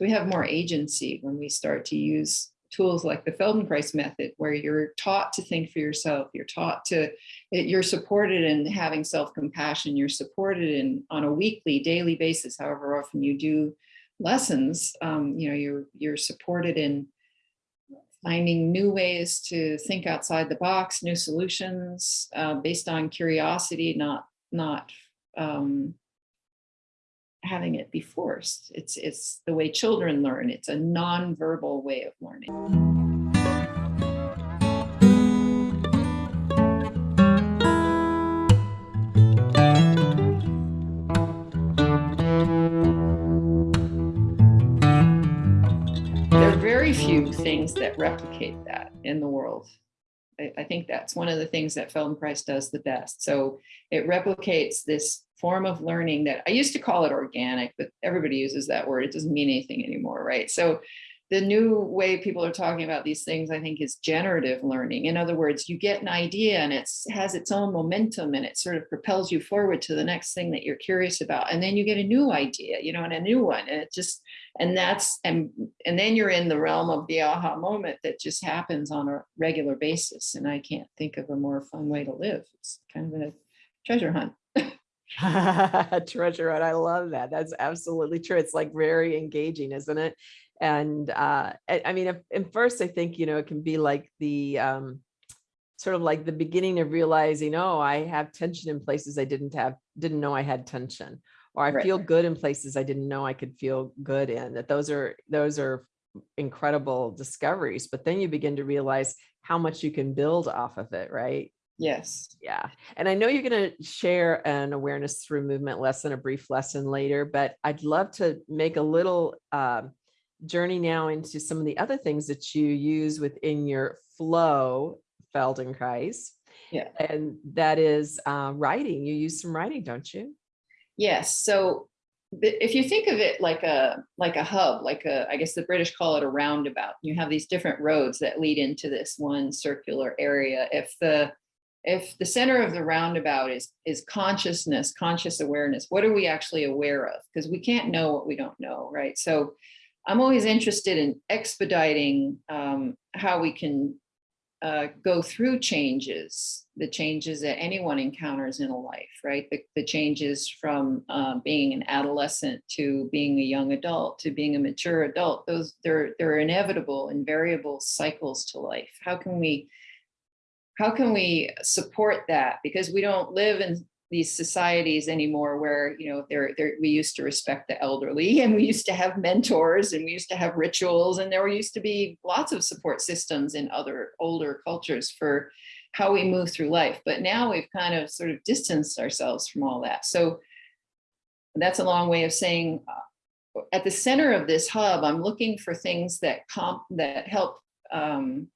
So we have more agency when we start to use tools like the Feldenkrais method, where you're taught to think for yourself, you're taught to, you're supported in having self-compassion, you're supported in on a weekly, daily basis, however often you do lessons, um, you know, you're, you're supported in finding new ways to think outside the box, new solutions uh, based on curiosity, not, not um, having it be forced. It's, it's the way children learn. It's a non-verbal way of learning. There are very few things that replicate that in the world. I, I think that's one of the things that Feldenkrais does the best. So it replicates this form of learning that I used to call it organic, but everybody uses that word. It doesn't mean anything anymore, right? So the new way people are talking about these things, I think, is generative learning. In other words, you get an idea and it has its own momentum and it sort of propels you forward to the next thing that you're curious about. And then you get a new idea, you know, and a new one. And it just, and that's, and, and then you're in the realm of the aha moment that just happens on a regular basis. And I can't think of a more fun way to live. It's kind of a treasure hunt. treasure hunt. I love that. That's absolutely true. It's like very engaging, isn't it? And uh, I, I mean, at, at first I think, you know, it can be like the um, sort of like the beginning of realizing, oh, I have tension in places I didn't have, didn't know I had tension, or I Right. feel good in places I didn't know I could feel good in. That those are those are incredible discoveries. But then you begin to realize how much you can build off of it, right? Yes. Yeah. And I know you're going to share an awareness through movement lesson, a brief lesson later, but I'd love to make a little um, journey now into some of the other things that you use within your flow Feldenkrais. Yeah. And that is uh, writing. You use some writing, don't you? Yes. So if you think of it like a like a hub, like a I guess the British call it a roundabout. You have these different roads that lead into this one circular area. If the if the center of the roundabout is is consciousness, conscious awareness, what are we actually aware of? Because we can't know what we don't know, right? So I'm always interested in expediting um, how we can uh, go through changes, the changes that anyone encounters in a life, right? The, the changes from uh, being an adolescent to being a young adult to being a mature adult. Those they're they're inevitable, invariable cycles to life. How can we how can we support that? Because we don't live in these societies anymore where you know they're, they're we used to respect the elderly and we used to have mentors and we used to have rituals and there used to be lots of support systems in other older cultures for how we move through life but now we've kind of sort of distanced ourselves from all that so that's a long way of saying uh, at the center of this hub i'm looking for things that comp that help um,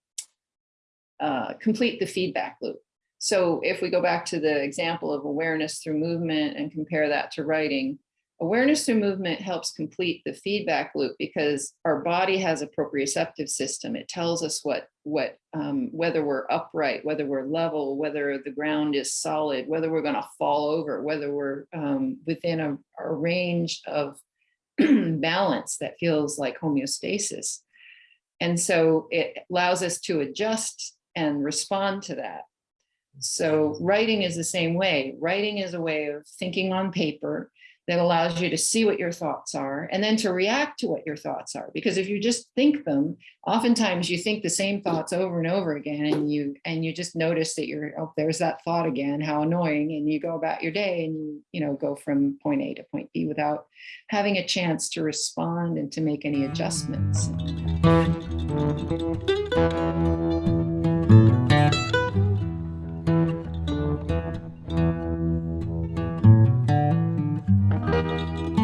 uh, complete the feedback loop so if we go back to the example of awareness through movement and compare that to writing, awareness through movement helps complete the feedback loop because our body has a proprioceptive system. It tells us what, what um, whether we're upright, whether we're level, whether the ground is solid, whether we're going to fall over, whether we're um, within a, a range of balance that feels like homeostasis. And so it allows us to adjust and respond to that. So writing is the same way. Writing is a way of thinking on paper that allows you to see what your thoughts are and then to react to what your thoughts are. Because if you just think them, oftentimes you think the same thoughts over and over again and you and you just notice that you're, oh, there's that thought again, how annoying. And you go about your day and you, you know, go from point A to point B without having a chance to respond and to make any adjustments. Música